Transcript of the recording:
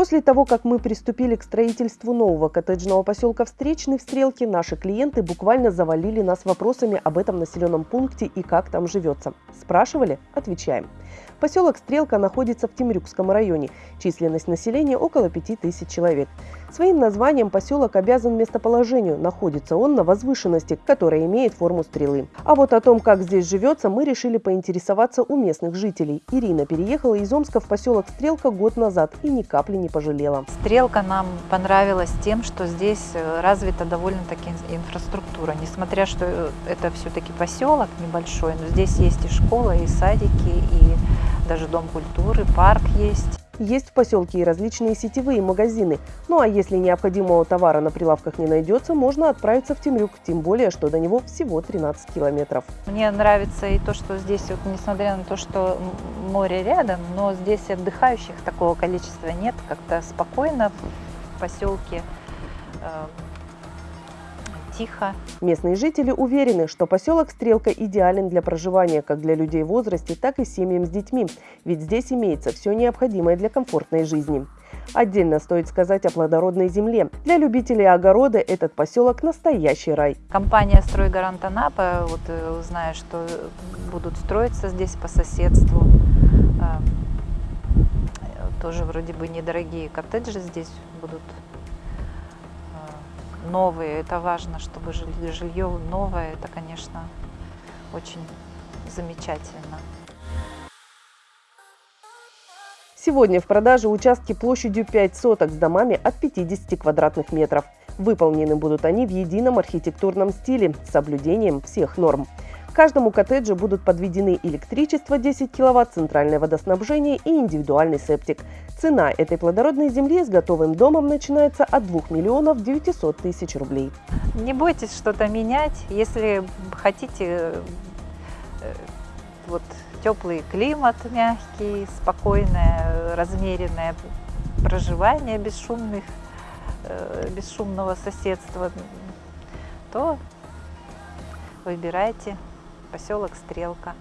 После того, как мы приступили к строительству нового коттеджного поселка Встречный в Стрелке, наши клиенты буквально завалили нас вопросами об этом населенном пункте и как там живется. Спрашивали? Отвечаем. Поселок Стрелка находится в Темрюкском районе. Численность населения около 5000 человек. Своим названием поселок обязан местоположению. Находится он на возвышенности, которая имеет форму стрелы. А вот о том, как здесь живется, мы решили поинтересоваться у местных жителей. Ирина переехала из Омска в поселок Стрелка год назад и ни капли не пожалела. Стрелка нам понравилась тем, что здесь э, развита довольно-таки инфраструктура. Несмотря, что э, это все-таки поселок небольшой, но здесь есть и школа, и садики, и даже дом культуры, парк есть. Есть в поселке и различные сетевые магазины. Ну а если необходимого товара на прилавках не найдется, можно отправиться в Темрюк, тем более, что до него всего 13 километров. Мне нравится и то, что здесь, вот, несмотря на то, что море рядом, но здесь отдыхающих такого количества нет, как-то спокойно в поселке э, тихо. Местные жители уверены, что поселок Стрелка идеален для проживания как для людей в возрасте, так и семьям с детьми, ведь здесь имеется все необходимое для комфортной жизни. Отдельно стоит сказать о плодородной земле. Для любителей огорода этот поселок – настоящий рай. Компания «Стройгарант Анапа», вот э, зная, что будут строиться здесь по соседству, э, тоже вроде бы недорогие коттеджи здесь будут новые. Это важно, чтобы жилье новое. Это, конечно, очень замечательно. Сегодня в продаже участки площадью 5 соток с домами от 50 квадратных метров. Выполнены будут они в едином архитектурном стиле с соблюдением всех норм. Каждому коттеджу будут подведены электричество 10 кВт, центральное водоснабжение и индивидуальный септик. Цена этой плодородной земли с готовым домом начинается от 2 миллионов 900 тысяч рублей. Не бойтесь что-то менять. Если хотите э, вот, теплый климат, мягкий, спокойное, размеренное проживание бесшумных, э, бесшумного соседства, то выбирайте поселок Стрелка.